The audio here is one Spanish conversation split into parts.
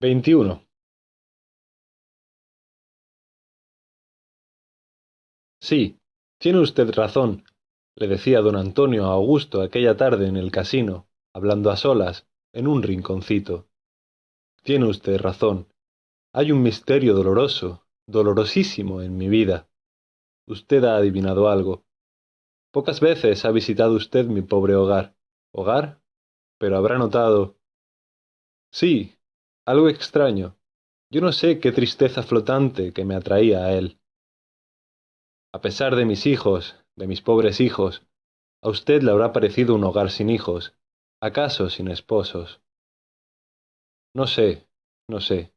veintiuno. Sí, tiene usted razón, le decía don Antonio a Augusto aquella tarde en el casino, hablando a solas, en un rinconcito. Tiene usted razón. Hay un misterio doloroso, dolorosísimo en mi vida. Usted ha adivinado algo. Pocas veces ha visitado usted mi pobre hogar. ¿Hogar? Pero habrá notado. Sí, algo extraño. Yo no sé qué tristeza flotante que me atraía a él. A pesar de mis hijos, de mis pobres hijos, a usted le habrá parecido un hogar sin hijos, acaso sin esposos. No sé, no sé.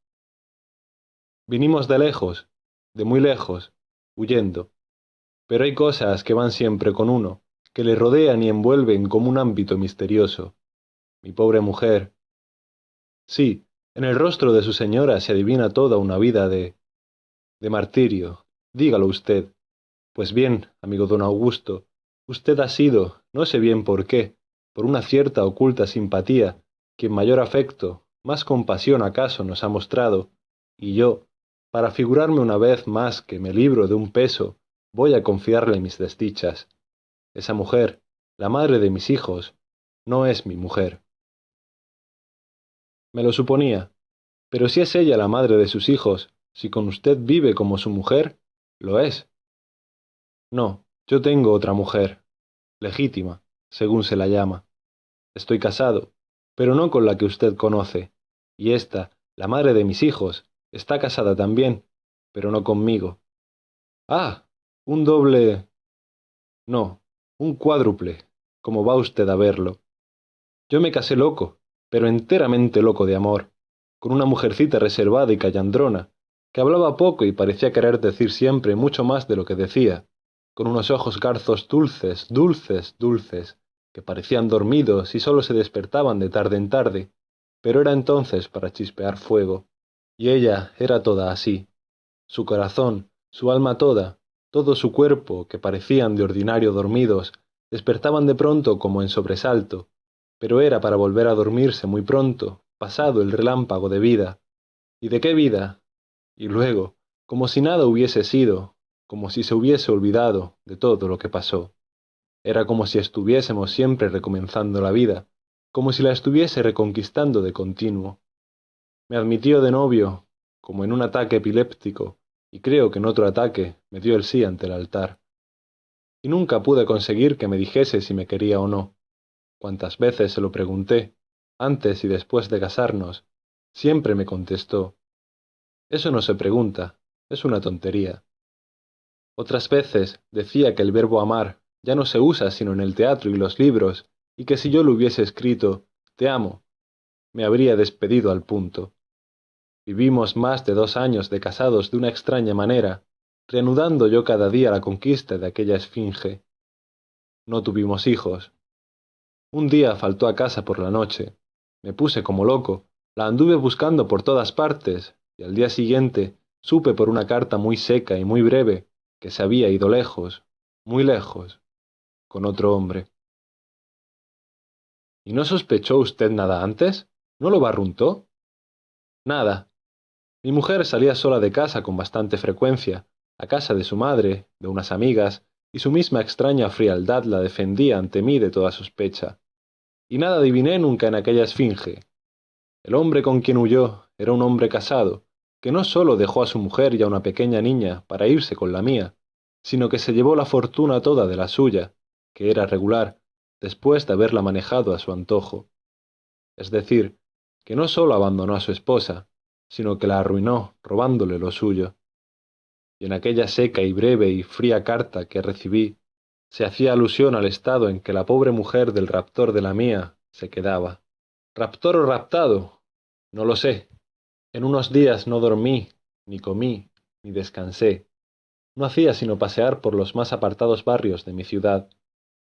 Vinimos de lejos, de muy lejos, huyendo. Pero hay cosas que van siempre con uno, que le rodean y envuelven como un ámbito misterioso. Mi pobre mujer. Sí, en el rostro de su señora se adivina toda una vida de... de martirio. Dígalo usted. Pues bien, amigo don Augusto, usted ha sido, no sé bien por qué, por una cierta oculta simpatía, quien mayor afecto, más compasión acaso nos ha mostrado, y yo, para figurarme una vez más que me libro de un peso, voy a confiarle mis desdichas. Esa mujer, la madre de mis hijos, no es mi mujer. Me lo suponía, pero si es ella la madre de sus hijos, si con usted vive como su mujer, lo es. No, yo tengo otra mujer, legítima, según se la llama. Estoy casado, pero no con la que usted conoce, y esta, la madre de mis hijos, está casada también, pero no conmigo. Ah, un doble... No, un cuádruple, como va usted a verlo. Yo me casé loco, pero enteramente loco de amor, con una mujercita reservada y callandrona, que hablaba poco y parecía querer decir siempre mucho más de lo que decía, con unos ojos garzos dulces, dulces, dulces, que parecían dormidos y sólo se despertaban de tarde en tarde, pero era entonces para chispear fuego. Y ella era toda así. Su corazón, su alma toda, todo su cuerpo, que parecían de ordinario dormidos, despertaban de pronto como en sobresalto, pero era para volver a dormirse muy pronto, pasado el relámpago de vida. ¿Y de qué vida? Y luego, como si nada hubiese sido, como si se hubiese olvidado de todo lo que pasó. Era como si estuviésemos siempre recomenzando la vida, como si la estuviese reconquistando de continuo. Me admitió de novio, como en un ataque epiléptico, y creo que en otro ataque me dio el sí ante el altar. Y nunca pude conseguir que me dijese si me quería o no. Cuantas veces se lo pregunté, antes y después de casarnos, siempre me contestó. Eso no se pregunta, es una tontería. Otras veces decía que el verbo amar ya no se usa sino en el teatro y los libros, y que si yo le hubiese escrito Te amo, me habría despedido al punto. Vivimos más de dos años de casados de una extraña manera, reanudando yo cada día la conquista de aquella esfinge. No tuvimos hijos. Un día faltó a casa por la noche. Me puse como loco, la anduve buscando por todas partes, y al día siguiente supe por una carta muy seca y muy breve que se había ido lejos, muy lejos, con otro hombre. ¿Y no sospechó usted nada antes? ¿No lo barruntó? Nada. Mi mujer salía sola de casa con bastante frecuencia, a casa de su madre, de unas amigas, y su misma extraña frialdad la defendía ante mí de toda sospecha. Y nada adiviné nunca en aquella esfinge. El hombre con quien huyó era un hombre casado, que no sólo dejó a su mujer y a una pequeña niña para irse con la mía, sino que se llevó la fortuna toda de la suya, que era regular, después de haberla manejado a su antojo. Es decir, que no sólo abandonó a su esposa, sino que la arruinó robándole lo suyo. Y en aquella seca y breve y fría carta que recibí, se hacía alusión al estado en que la pobre mujer del raptor de la mía se quedaba. ¿Raptor o raptado? No lo sé. En unos días no dormí, ni comí, ni descansé. No hacía sino pasear por los más apartados barrios de mi ciudad,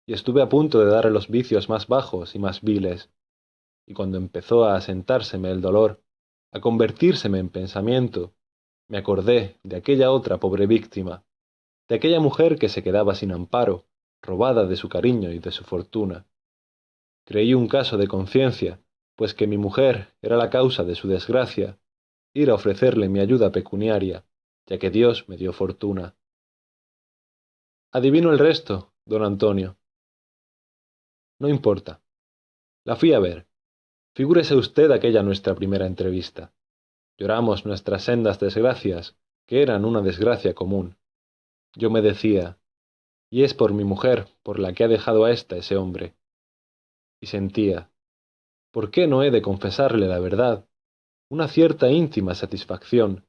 y estuve a punto de darle los vicios más bajos y más viles. Y cuando empezó a asentárseme el dolor, a convertírseme en pensamiento, me acordé de aquella otra pobre víctima, de aquella mujer que se quedaba sin amparo, robada de su cariño y de su fortuna. Creí un caso de conciencia, pues que mi mujer era la causa de su desgracia, ir a ofrecerle mi ayuda pecuniaria, ya que Dios me dio fortuna. Adivino el resto, don Antonio. No importa. La fui a ver. Figúrese usted aquella nuestra primera entrevista. Lloramos nuestras sendas desgracias, que eran una desgracia común. Yo me decía, y es por mi mujer por la que ha dejado a ésta ese hombre. Y sentía, ¿por qué no he de confesarle la verdad? Una cierta íntima satisfacción,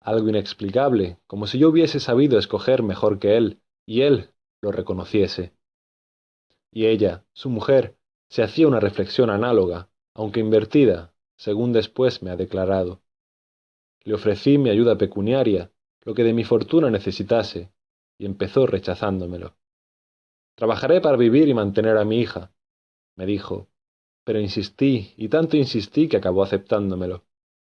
algo inexplicable, como si yo hubiese sabido escoger mejor que él, y él lo reconociese. Y ella, su mujer, se hacía una reflexión análoga, aunque invertida, según después me ha declarado. Le ofrecí mi ayuda pecuniaria, lo que de mi fortuna necesitase, y empezó rechazándomelo. Trabajaré para vivir y mantener a mi hija, me dijo, pero insistí, y tanto insistí que acabó aceptándomelo.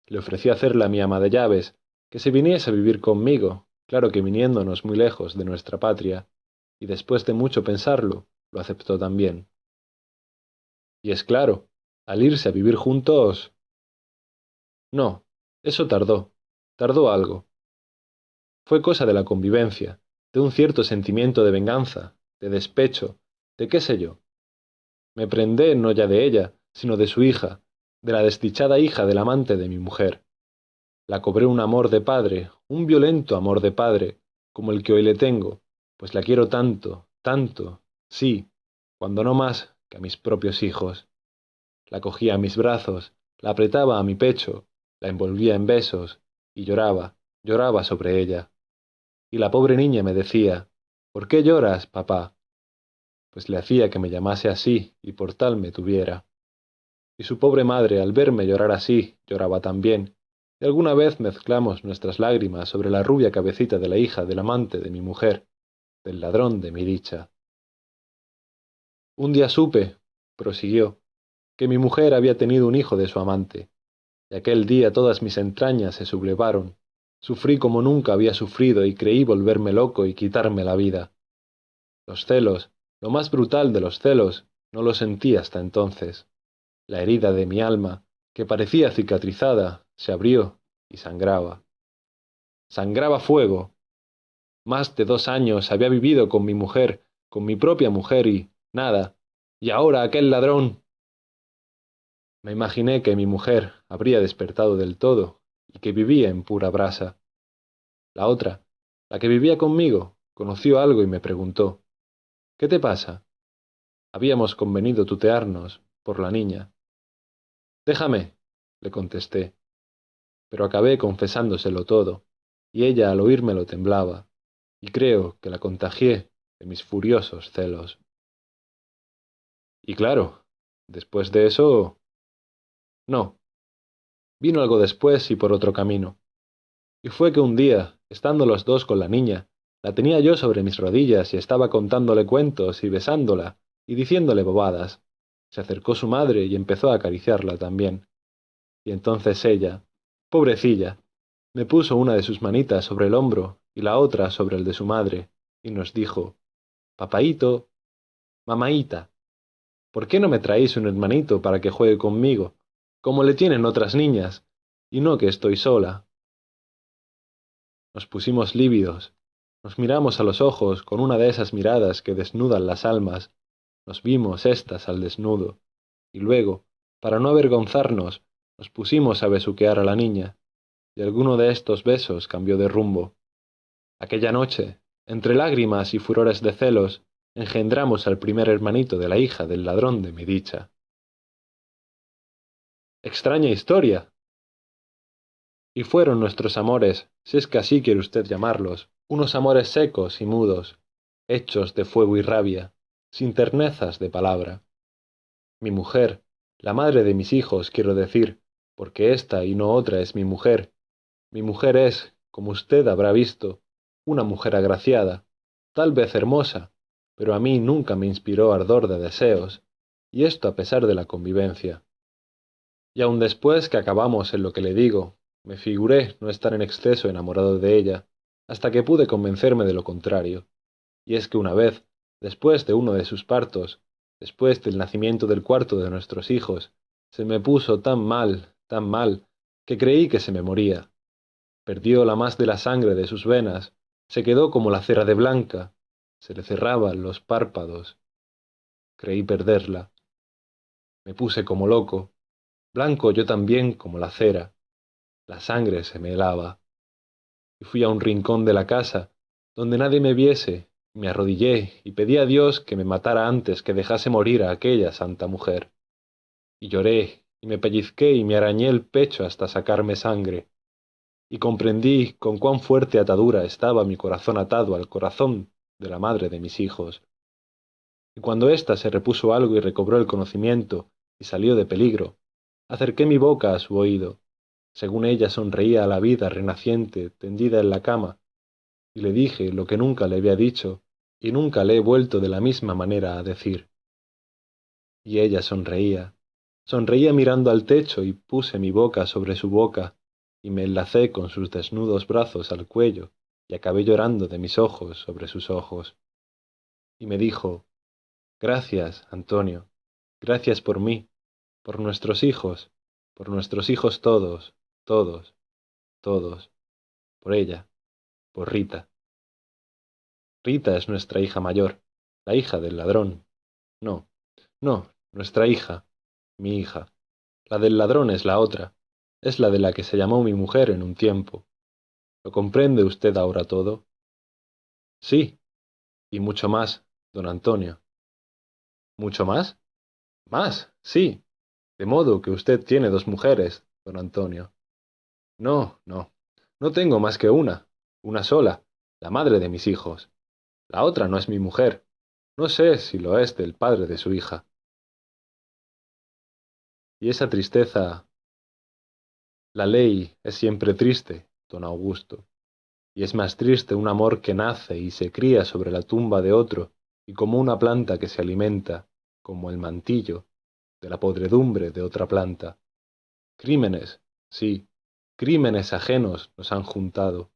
Le ofrecí hacerla mi ama de llaves, que se viniese a vivir conmigo, claro que viniéndonos muy lejos de nuestra patria, y después de mucho pensarlo, lo aceptó también. Y es claro, al irse a vivir juntos... No, eso tardó, tardó algo. Fue cosa de la convivencia, de un cierto sentimiento de venganza, de despecho, de qué sé yo. Me prendé no ya de ella, sino de su hija, de la desdichada hija del amante de mi mujer. La cobré un amor de padre, un violento amor de padre, como el que hoy le tengo, pues la quiero tanto, tanto, sí, cuando no más que a mis propios hijos. La cogía a mis brazos, la apretaba a mi pecho, la envolvía en besos, y lloraba, lloraba sobre ella. Y la pobre niña me decía, ¿Por qué lloras, papá? Pues le hacía que me llamase así y por tal me tuviera. Y su pobre madre, al verme llorar así, lloraba también, y alguna vez mezclamos nuestras lágrimas sobre la rubia cabecita de la hija del amante de mi mujer, del ladrón de mi dicha. Un día supe, prosiguió, que mi mujer había tenido un hijo de su amante, y aquel día todas mis entrañas se sublevaron, sufrí como nunca había sufrido y creí volverme loco y quitarme la vida. Los celos, lo más brutal de los celos, no lo sentí hasta entonces. La herida de mi alma, que parecía cicatrizada, se abrió y sangraba. Sangraba fuego. Más de dos años había vivido con mi mujer, con mi propia mujer y nada. Y ahora aquel ladrón. Me imaginé que mi mujer habría despertado del todo y que vivía en pura brasa. La otra, la que vivía conmigo, conoció algo y me preguntó ¿Qué te pasa? Habíamos convenido tutearnos por la niña. Déjame, le contesté, pero acabé confesándoselo todo, y ella al oírmelo temblaba, y creo que la contagié de mis furiosos celos. Y claro, después de eso... No. Vino algo después y por otro camino. Y fue que un día, estando los dos con la niña, la tenía yo sobre mis rodillas y estaba contándole cuentos y besándola y diciéndole bobadas. Se acercó su madre y empezó a acariciarla también. Y entonces ella, pobrecilla, me puso una de sus manitas sobre el hombro y la otra sobre el de su madre, y nos dijo, Papaíto, mamaíta, ¿por qué no me traéis un hermanito para que juegue conmigo, como le tienen otras niñas, y no que estoy sola? Nos pusimos lívidos, nos miramos a los ojos con una de esas miradas que desnudan las almas, nos vimos éstas al desnudo, y luego, para no avergonzarnos, nos pusimos a besuquear a la niña, y alguno de estos besos cambió de rumbo. Aquella noche, entre lágrimas y furores de celos, engendramos al primer hermanito de la hija del ladrón de mi dicha. Extraña historia. Y fueron nuestros amores, si es que así quiere usted llamarlos, unos amores secos y mudos, hechos de fuego y rabia, sin ternezas de palabra. Mi mujer, la madre de mis hijos, quiero decir, porque esta y no otra es mi mujer. Mi mujer es, como usted habrá visto, una mujer agraciada, tal vez hermosa, pero a mí nunca me inspiró ardor de deseos, y esto a pesar de la convivencia. Y aun después que acabamos en lo que le digo, me figuré no estar en exceso enamorado de ella, hasta que pude convencerme de lo contrario. Y es que una vez, después de uno de sus partos, después del nacimiento del cuarto de nuestros hijos, se me puso tan mal, tan mal, que creí que se me moría. Perdió la más de la sangre de sus venas, se quedó como la cera de blanca, se le cerraban los párpados. Creí perderla. Me puse como loco, blanco yo también como la cera. La sangre se me helaba. Y fui a un rincón de la casa, donde nadie me viese, me arrodillé y pedí a Dios que me matara antes que dejase morir a aquella santa mujer. Y lloré, y me pellizqué y me arañé el pecho hasta sacarme sangre. Y comprendí con cuán fuerte atadura estaba mi corazón atado al corazón de la madre de mis hijos. Y cuando ésta se repuso algo y recobró el conocimiento y salió de peligro, acerqué mi boca a su oído, según ella sonreía a la vida renaciente tendida en la cama, y le dije lo que nunca le había dicho y nunca le he vuelto de la misma manera a decir. Y ella sonreía, sonreía mirando al techo y puse mi boca sobre su boca y me enlacé con sus desnudos brazos al cuello y acabé llorando de mis ojos sobre sus ojos. Y me dijo, Gracias, Antonio, gracias por mí, por nuestros hijos, por nuestros hijos todos, todos, todos, por ella por Rita. Rita es nuestra hija mayor, la hija del ladrón. No, no, nuestra hija, mi hija. La del ladrón es la otra, es la de la que se llamó mi mujer en un tiempo. ¿Lo comprende usted ahora todo? Sí, y mucho más, don Antonio. ¿Mucho más? Más, sí. De modo que usted tiene dos mujeres, don Antonio. No, no, no tengo más que una, una sola, la madre de mis hijos. La otra no es mi mujer. No sé si lo es del padre de su hija. Y esa tristeza... La ley es siempre triste, don Augusto, y es más triste un amor que nace y se cría sobre la tumba de otro, y como una planta que se alimenta, como el mantillo, de la podredumbre de otra planta. Crímenes, sí, crímenes ajenos nos han juntado,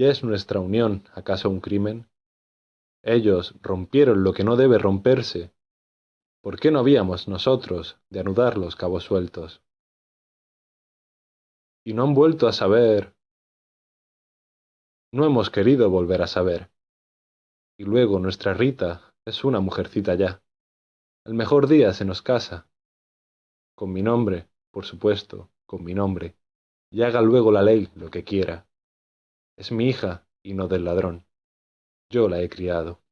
¿Ya es nuestra unión acaso un crimen? Ellos rompieron lo que no debe romperse. ¿Por qué no habíamos nosotros de anudar los cabos sueltos? Y no han vuelto a saber. No hemos querido volver a saber. Y luego nuestra Rita es una mujercita ya. El mejor día se nos casa. Con mi nombre, por supuesto, con mi nombre. Y haga luego la ley lo que quiera. Es mi hija y no del ladrón. Yo la he criado.